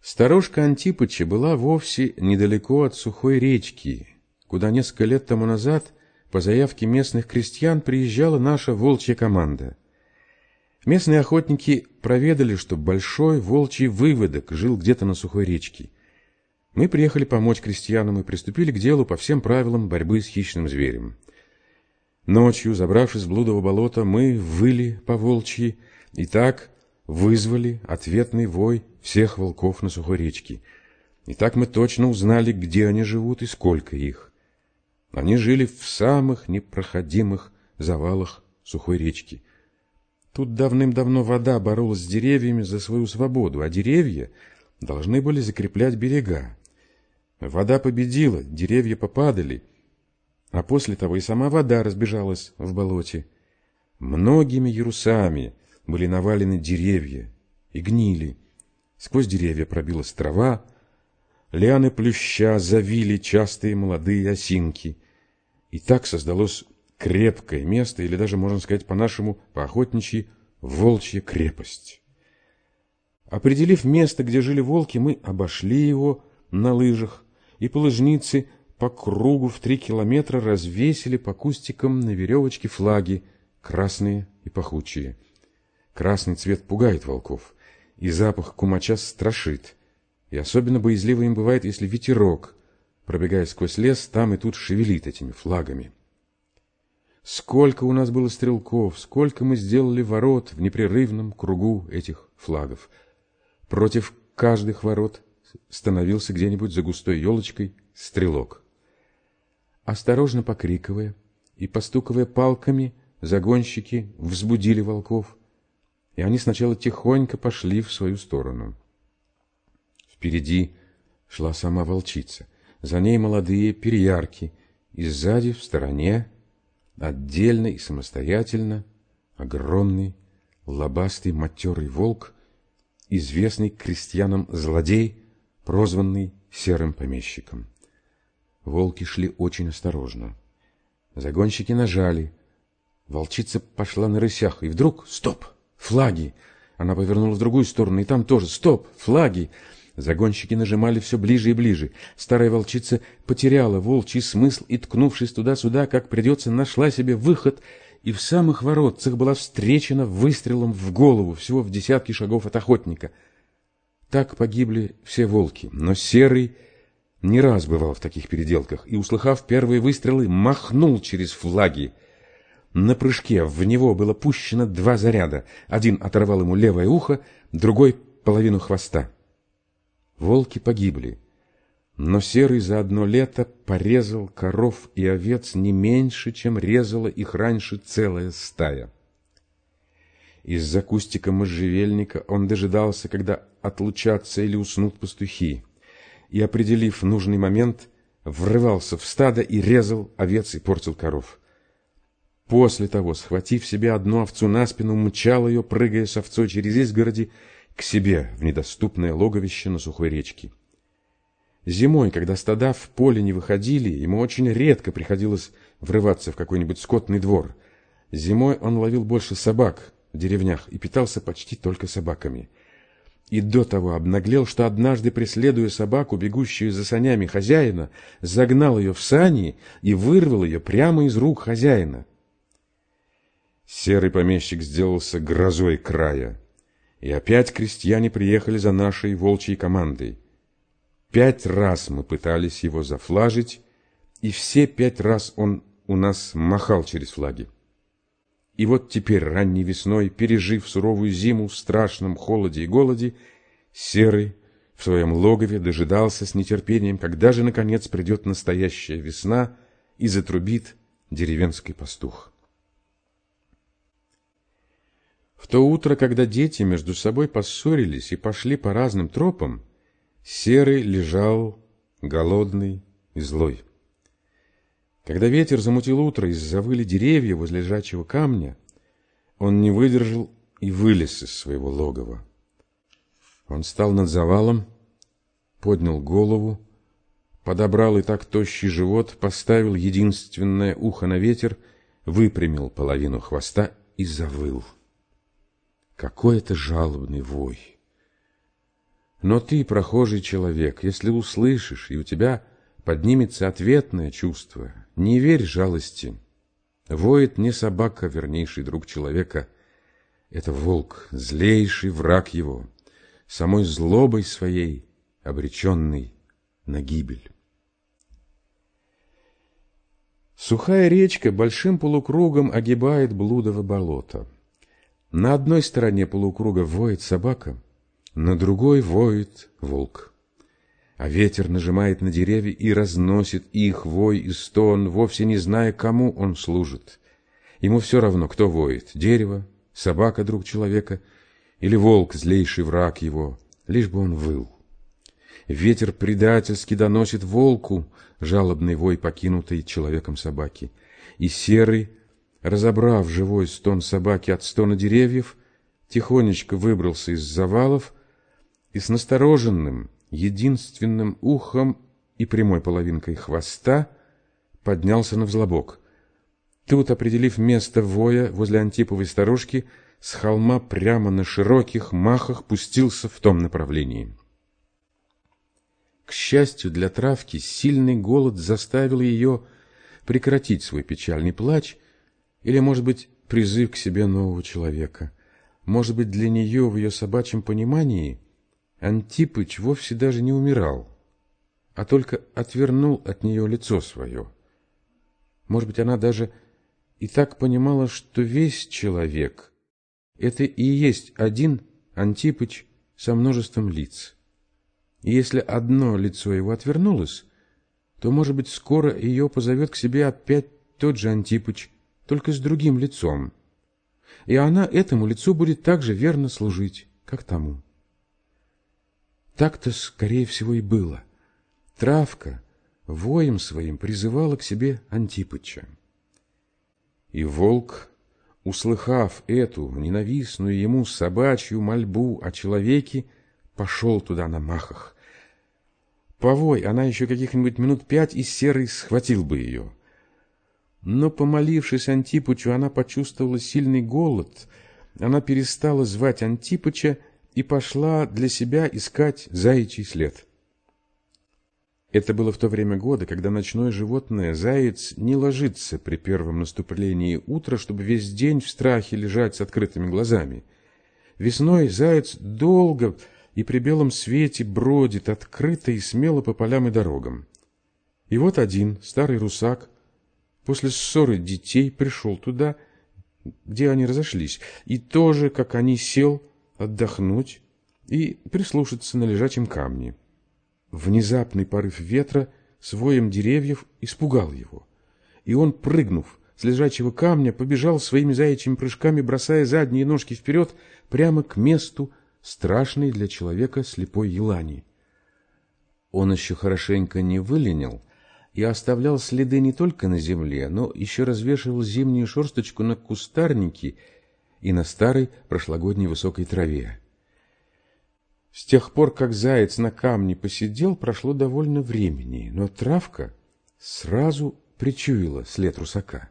Старушка Антипыча была вовсе недалеко от сухой речки, куда несколько лет тому назад по заявке местных крестьян приезжала наша волчья команда. Местные охотники проведали, что большой волчий выводок жил где-то на сухой речке. Мы приехали помочь крестьянам и приступили к делу по всем правилам борьбы с хищным зверем. Ночью, забравшись в блудово болото, мы выли по волчьи и так вызвали ответный вой всех волков на сухой речке. И так мы точно узнали, где они живут и сколько их. Они жили в самых непроходимых завалах сухой речки. Тут давным-давно вода боролась с деревьями за свою свободу, а деревья должны были закреплять берега. Вода победила, деревья попадали, а после того и сама вода разбежалась в болоте. Многими ярусами были навалены деревья и гнили. Сквозь деревья пробилась трава, лианы плюща завили частые молодые осинки. И так создалось крепкое место, или даже, можно сказать по-нашему, по-охотничьи, волчья крепость. Определив место, где жили волки, мы обошли его на лыжах, и по по кругу в три километра развесили по кустикам на веревочке флаги, красные и пахучие. Красный цвет пугает волков, и запах кумача страшит. И особенно боязливо им бывает, если ветерок, пробегая сквозь лес, там и тут шевелит этими флагами. Сколько у нас было стрелков, сколько мы сделали ворот в непрерывном кругу этих флагов. Против каждых ворот становился где-нибудь за густой елочкой стрелок. Осторожно покрикивая и постукивая палками, загонщики взбудили волков, и они сначала тихонько пошли в свою сторону. Впереди шла сама волчица, за ней молодые переярки, и сзади, в стороне, отдельно и самостоятельно, огромный, лобастый, матерый волк, известный крестьянам злодей, прозванный серым помещиком. Волки шли очень осторожно. Загонщики нажали. Волчица пошла на рысях, и вдруг — стоп! Флаги! Она повернула в другую сторону, и там тоже — стоп! Флаги! Загонщики нажимали все ближе и ближе. Старая волчица потеряла волчий смысл и, ткнувшись туда-сюда, как придется, нашла себе выход, и в самых воротцах была встречена выстрелом в голову, всего в десятки шагов от охотника. Так погибли все волки, но серый не раз бывал в таких переделках и, услыхав первые выстрелы, махнул через флаги. На прыжке в него было пущено два заряда. Один оторвал ему левое ухо, другой — половину хвоста. Волки погибли, но Серый за одно лето порезал коров и овец не меньше, чем резала их раньше целая стая. Из-за кустика можжевельника он дожидался, когда отлучатся или уснут пастухи и, определив нужный момент, врывался в стадо и резал овец и портил коров. После того, схватив себе одну овцу на спину, мчал ее, прыгая с овцой через изгороди, к себе в недоступное логовище на сухой речке. Зимой, когда стада в поле не выходили, ему очень редко приходилось врываться в какой-нибудь скотный двор. Зимой он ловил больше собак в деревнях и питался почти только собаками – и до того обнаглел, что однажды, преследуя собаку, бегущую за санями хозяина, загнал ее в сани и вырвал ее прямо из рук хозяина. Серый помещик сделался грозой края, и опять крестьяне приехали за нашей волчьей командой. Пять раз мы пытались его зафлажить, и все пять раз он у нас махал через флаги. И вот теперь, ранней весной, пережив суровую зиму в страшном холоде и голоде, Серый в своем логове дожидался с нетерпением, когда же, наконец, придет настоящая весна и затрубит деревенский пастух. В то утро, когда дети между собой поссорились и пошли по разным тропам, Серый лежал голодный и злой. Когда ветер замутил утро и завыли деревья возле лежачего камня, он не выдержал и вылез из своего логова. Он стал над завалом, поднял голову, подобрал и так тощий живот, поставил единственное ухо на ветер, выпрямил половину хвоста и завыл. Какой это жалобный вой! Но ты, прохожий человек, если услышишь, и у тебя поднимется ответное чувство, не верь жалости. Воет не собака, вернейший друг человека. Это волк, злейший враг его, самой злобой своей обреченный на гибель. Сухая речка большим полукругом огибает блудово болото. На одной стороне полукруга воет собака, на другой воет волк. А ветер нажимает на деревья и разносит их вой и стон, вовсе не зная, кому он служит. Ему все равно, кто воет — дерево, собака, друг человека, или волк, злейший враг его, лишь бы он выл. Ветер предательски доносит волку жалобный вой покинутой человеком собаки. И серый, разобрав живой стон собаки от стона деревьев, тихонечко выбрался из завалов и с настороженным, единственным ухом и прямой половинкой хвоста поднялся на взлобок. Тут, определив место воя возле Антиповой сторожки, с холма прямо на широких махах пустился в том направлении. К счастью для травки, сильный голод заставил ее прекратить свой печальный плач, или, может быть, призыв к себе нового человека. Может быть, для нее в ее собачьем понимании Антипыч вовсе даже не умирал, а только отвернул от нее лицо свое. Может быть, она даже и так понимала, что весь человек — это и есть один Антипыч со множеством лиц. И если одно лицо его отвернулось, то, может быть, скоро ее позовет к себе опять тот же Антипыч, только с другим лицом. И она этому лицу будет так же верно служить, как тому. Так-то, скорее всего, и было. Травка воем своим призывала к себе Антипыча. И волк, услыхав эту ненавистную ему собачью мольбу о человеке, пошел туда на махах. Повой, она еще каких-нибудь минут пять, и Серый схватил бы ее. Но, помолившись Антипычу, она почувствовала сильный голод. Она перестала звать Антипыча и пошла для себя искать заячий след. Это было в то время года, когда ночное животное, заяц, не ложится при первом наступлении утра, чтобы весь день в страхе лежать с открытыми глазами. Весной заяц долго и при белом свете бродит открыто и смело по полям и дорогам. И вот один, старый русак, после ссоры детей пришел туда, где они разошлись, и тоже, как они, сел отдохнуть и прислушаться на лежачем камне. Внезапный порыв ветра с воем деревьев испугал его, и он, прыгнув с лежачего камня, побежал своими заячьими прыжками, бросая задние ножки вперед, прямо к месту, страшной для человека слепой елани. Он еще хорошенько не выленил и оставлял следы не только на земле, но еще развешивал зимнюю шерсточку на кустарнике и на старой прошлогодней высокой траве. С тех пор, как заяц на камне посидел, прошло довольно времени, но травка сразу причуяла след русака.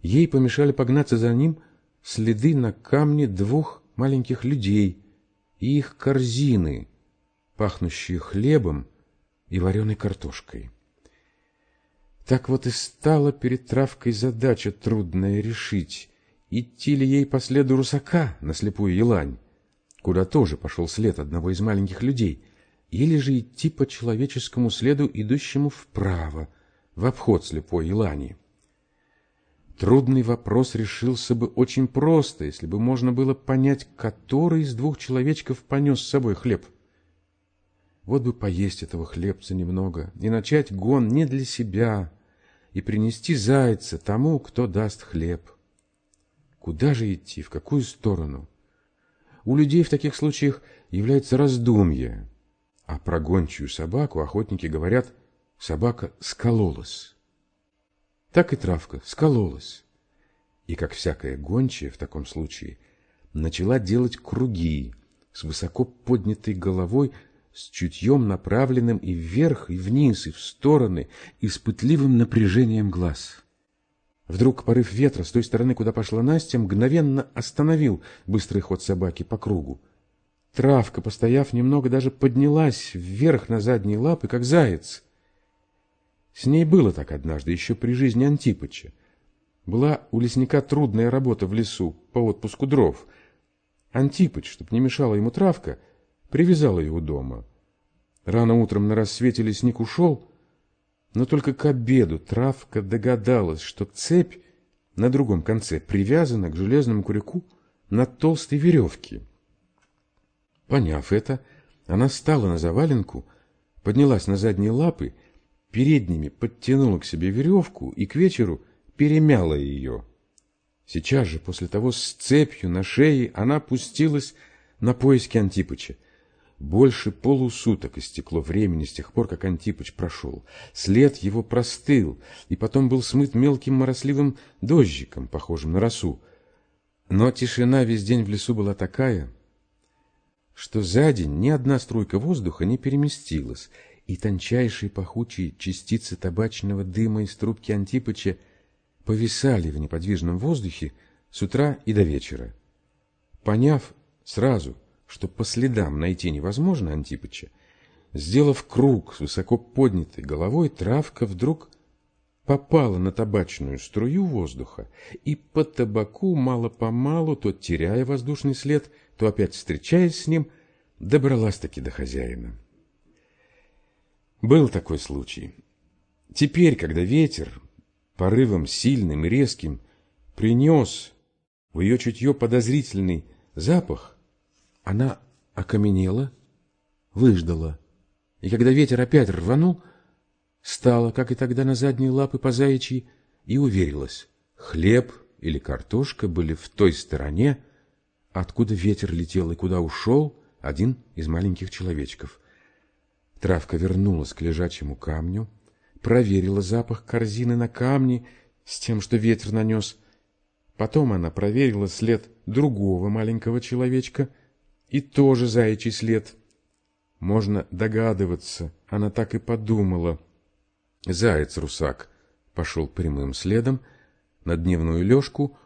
Ей помешали погнаться за ним следы на камне двух маленьких людей и их корзины, пахнущие хлебом и вареной картошкой. Так вот и стала перед травкой задача трудная решить, идти ли ей по следу русака на слепую елань, куда тоже пошел след одного из маленьких людей, или же идти по человеческому следу, идущему вправо, в обход слепой елани. Трудный вопрос решился бы очень просто, если бы можно было понять, который из двух человечков понес с собой хлеб. Вот бы поесть этого хлебца немного и начать гон не для себя, и принести зайца тому, кто даст хлеб. Куда же идти, в какую сторону? У людей в таких случаях является раздумье, а про гончую собаку охотники говорят «собака скололась». Так и травка скололась. И, как всякая гончая в таком случае, начала делать круги с высоко поднятой головой, с чутьем направленным и вверх, и вниз, и в стороны, и с пытливым напряжением глаз. Вдруг порыв ветра с той стороны, куда пошла Настя, мгновенно остановил быстрый ход собаки по кругу. Травка, постояв немного, даже поднялась вверх на задние лапы, как заяц. С ней было так однажды, еще при жизни Антипыча. Была у лесника трудная работа в лесу по отпуску дров. Антипыч, чтоб не мешала ему травка, привязал ее у дома. Рано утром на рассвете лесник ушел, но только к обеду травка догадалась, что цепь на другом конце привязана к железному крюку на толстой веревке. Поняв это, она встала на заваленку, поднялась на задние лапы, передними подтянула к себе веревку и к вечеру перемяла ее. Сейчас же, после того с цепью на шее, она пустилась на поиски Антипыча. Больше полусуток истекло времени с тех пор, как Антипыч прошел. След его простыл, и потом был смыт мелким моросливым дождиком, похожим на росу. Но тишина весь день в лесу была такая, что за день ни одна струйка воздуха не переместилась, и тончайшие пахучие частицы табачного дыма из трубки Антипыча повисали в неподвижном воздухе с утра и до вечера. Поняв сразу, что по следам найти невозможно Антипыча, сделав круг с высоко поднятой головой, травка вдруг попала на табачную струю воздуха и по табаку мало-помалу, то теряя воздушный след, то опять встречаясь с ним, добралась-таки до хозяина. Был такой случай. Теперь, когда ветер, порывом сильным и резким принес в ее чутье подозрительный запах, она окаменела, выждала, и когда ветер опять рванул, стала, как и тогда, на задние лапы по заячьи и уверилась, хлеб или картошка были в той стороне, откуда ветер летел и куда ушел один из маленьких человечков. Травка вернулась к лежачему камню, проверила запах корзины на камне с тем, что ветер нанес. Потом она проверила след другого маленького человечка и тоже заячий след. Можно догадываться, она так и подумала. Заяц-русак пошел прямым следом на дневную лёжку,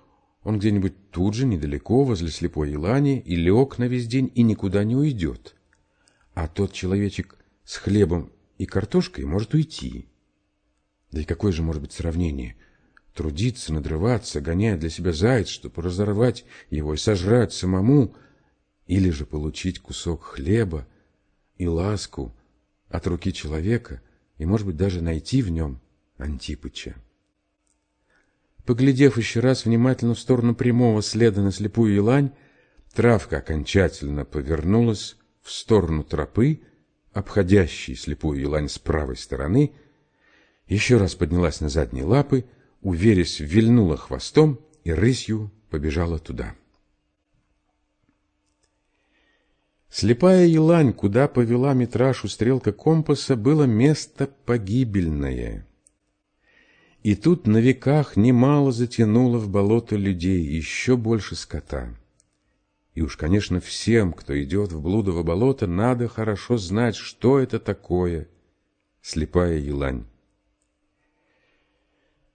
он где-нибудь тут же, недалеко, возле слепой елани, и лег на весь день, и никуда не уйдет. А тот человечек с хлебом и картошкой может уйти. Да и какое же может быть сравнение? Трудиться, надрываться, гоняя для себя заяц, чтобы разорвать его и сожрать самому, или же получить кусок хлеба и ласку от руки человека и, может быть, даже найти в нем Антипыча. Поглядев еще раз внимательно в сторону прямого следа на слепую елань, травка окончательно повернулась в сторону тропы, обходящей слепую елань с правой стороны, еще раз поднялась на задние лапы, уверясь, вильнула хвостом и рысью побежала туда. Слепая елань, куда повела Митрашу стрелка компаса, было место погибельное. И тут на веках немало затянуло в болото людей, еще больше скота. И уж, конечно, всем, кто идет в блудово болото, надо хорошо знать, что это такое слепая елань.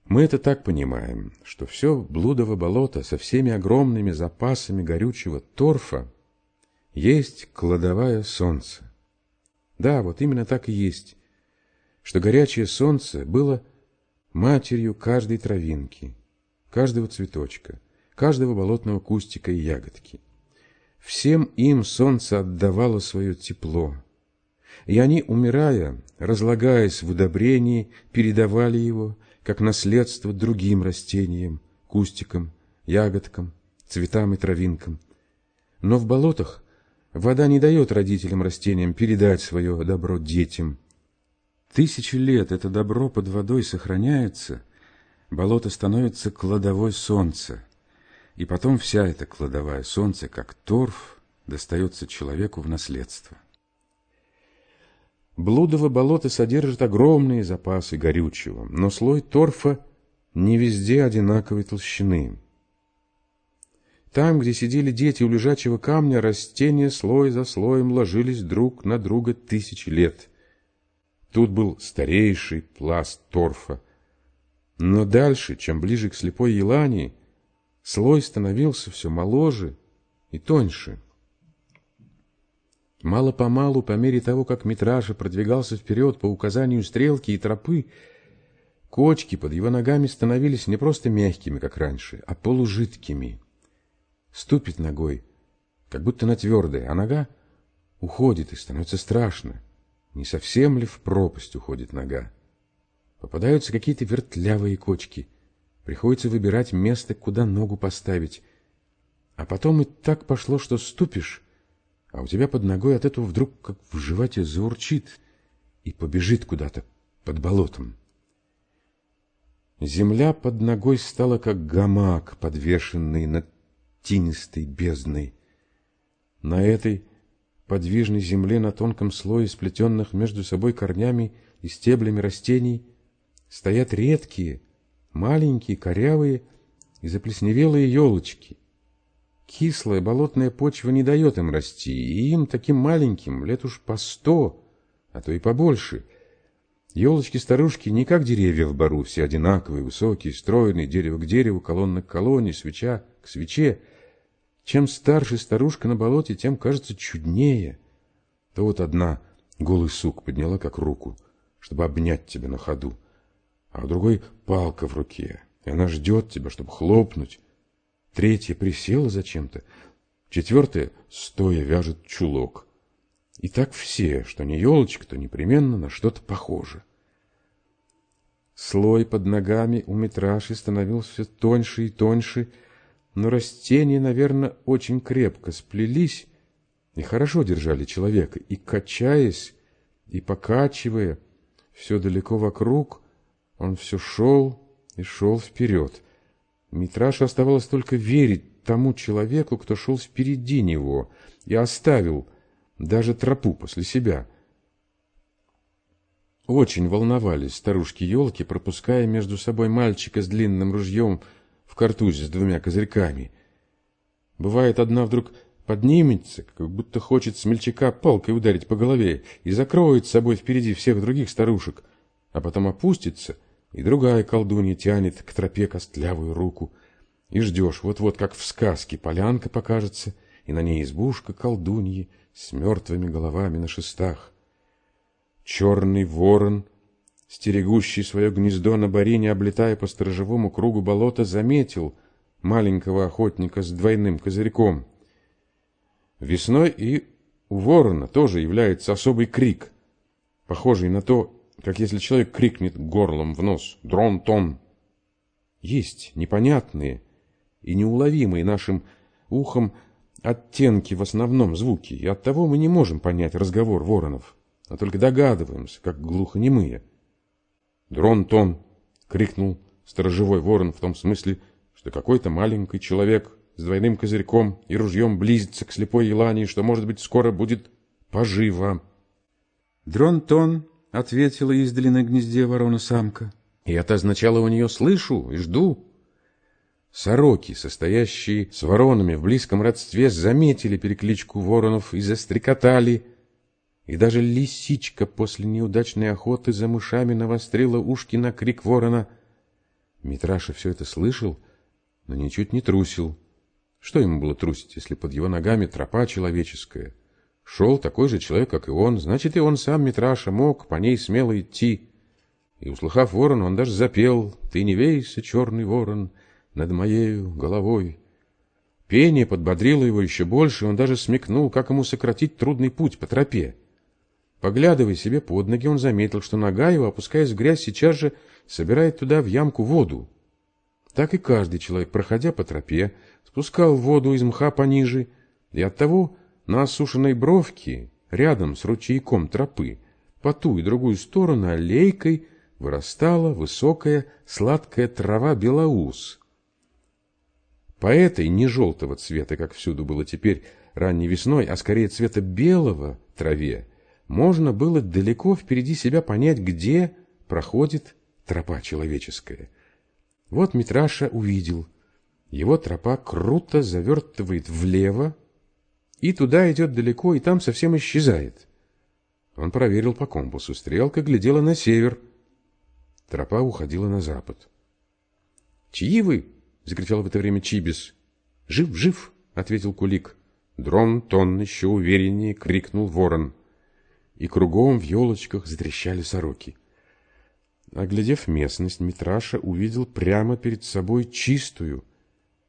Мы это так понимаем, что все блудово болото со всеми огромными запасами горючего торфа есть кладовая солнца. Да, вот именно так и есть, что горячее солнце было матерью каждой травинки, каждого цветочка, каждого болотного кустика и ягодки. Всем им солнце отдавало свое тепло, и они, умирая, разлагаясь в удобрении, передавали его как наследство другим растениям, кустикам, ягодкам, цветам и травинкам. Но в болотах вода не дает родителям растениям передать свое добро детям. Тысячи лет это добро под водой сохраняется, болото становится кладовой солнца, и потом вся эта кладовая солнца, как торф, достается человеку в наследство. Блудово болото содержит огромные запасы горючего, но слой торфа не везде одинаковой толщины. Там, где сидели дети у лежачего камня, растения слой за слоем ложились друг на друга тысячи лет. Тут был старейший пласт торфа. Но дальше, чем ближе к слепой елани, слой становился все моложе и тоньше. Мало-помалу, по мере того, как Митраша продвигался вперед по указанию стрелки и тропы, кочки под его ногами становились не просто мягкими, как раньше, а полужидкими. Ступит ногой, как будто на твердое, а нога уходит и становится страшно. Не совсем ли в пропасть уходит нога? Попадаются какие-то вертлявые кочки. Приходится выбирать место, куда ногу поставить. А потом и так пошло, что ступишь, а у тебя под ногой от этого вдруг как в животе заурчит и побежит куда-то под болотом. Земля под ногой стала как гамак, подвешенный над тинистой бездной. На этой подвижной земле на тонком слое сплетенных между собой корнями и стеблями растений стоят редкие, маленькие, корявые и заплесневелые елочки. Кислая болотная почва не дает им расти, и им, таким маленьким, лет уж по сто, а то и побольше. Елочки-старушки не как деревья в бару, все одинаковые, высокие, стройные, дерево к дереву, колонна к колонне, свеча к свече. Чем старше старушка на болоте, тем кажется чуднее. То вот одна голый сук подняла как руку, чтобы обнять тебя на ходу, а у другой палка в руке, и она ждет тебя, чтобы хлопнуть. Третья присела зачем-то, четвертая стоя вяжет чулок. И так все, что не елочка, то непременно на что-то похоже. Слой под ногами у метраши становился тоньше и тоньше, но растения, наверное, очень крепко сплелись и хорошо держали человека, и, качаясь, и покачивая, все далеко вокруг, он все шел и шел вперед. Митраше оставалось только верить тому человеку, кто шел впереди него, и оставил даже тропу после себя. Очень волновались старушки-елки, пропуская между собой мальчика с длинным ружьем в картузе с двумя козырьками. Бывает, одна вдруг поднимется, как будто хочет смельчака палкой ударить по голове и закроет с собой впереди всех других старушек, а потом опустится, и другая колдунья тянет к тропе костлявую руку. И ждешь, вот-вот, как в сказке, полянка покажется, и на ней избушка колдуньи с мертвыми головами на шестах. Черный ворон — стерегущий свое гнездо на барине, облетая по сторожевому кругу болота, заметил маленького охотника с двойным козырьком. Весной и у ворона тоже является особый крик, похожий на то, как если человек крикнет горлом в нос «Дрон-тон!». Есть непонятные и неуловимые нашим ухом оттенки в основном звуки, и оттого мы не можем понять разговор воронов, а только догадываемся, как глухонемые. «Дрон-тон!» — крикнул сторожевой ворон в том смысле, что какой-то маленький человек с двойным козырьком и ружьем близится к слепой елане, что, может быть, скоро будет поживо. «Дрон-тон!» — ответила издали на гнезде ворона-самка. И это означало у нее «слышу и жду». Сороки, состоящие с воронами в близком родстве, заметили перекличку воронов и застрекотали — и даже лисичка после неудачной охоты за мышами навострила ушки на крик ворона. Митраша все это слышал, но ничуть не трусил. Что ему было трусить, если под его ногами тропа человеческая? Шел такой же человек, как и он, значит, и он сам, Митраша, мог по ней смело идти. И, услыхав ворона, он даже запел «Ты не вейся, черный ворон, над моею головой». Пение подбодрило его еще больше, и он даже смекнул, как ему сократить трудный путь по тропе. Поглядывая себе под ноги, он заметил, что нога его, опускаясь в грязь, сейчас же собирает туда в ямку воду. Так и каждый человек, проходя по тропе, спускал воду из мха пониже, и оттого на осушенной бровке, рядом с ручейком тропы, по ту и другую сторону аллейкой вырастала высокая сладкая трава белоус. По этой не желтого цвета, как всюду было теперь ранней весной, а скорее цвета белого траве, можно было далеко впереди себя понять, где проходит тропа человеческая. Вот Митраша увидел. Его тропа круто завертывает влево, и туда идет далеко, и там совсем исчезает. Он проверил по компасу. Стрелка глядела на север. Тропа уходила на запад. «Чьи вы?» — закричал в это время Чибис. «Жив, жив!» — ответил Кулик. Дрон-тон еще увереннее крикнул ворон. И кругом в елочках затрещали сороки. Оглядев местность, Митраша увидел прямо перед собой чистую,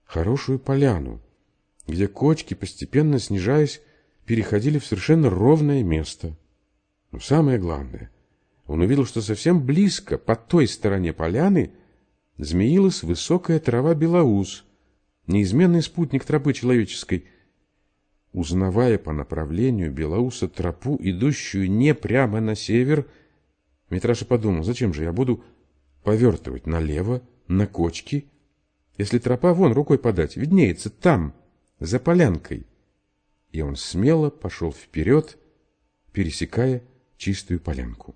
хорошую поляну, где кочки, постепенно снижаясь, переходили в совершенно ровное место. Но самое главное, он увидел, что совсем близко, по той стороне поляны, змеилась высокая трава белоус, неизменный спутник тропы человеческой. Узнавая по направлению белоуса тропу, идущую не прямо на север, Митраша подумал, зачем же я буду повертывать налево, на кочки, если тропа вон рукой подать, виднеется там, за полянкой. И он смело пошел вперед, пересекая чистую полянку.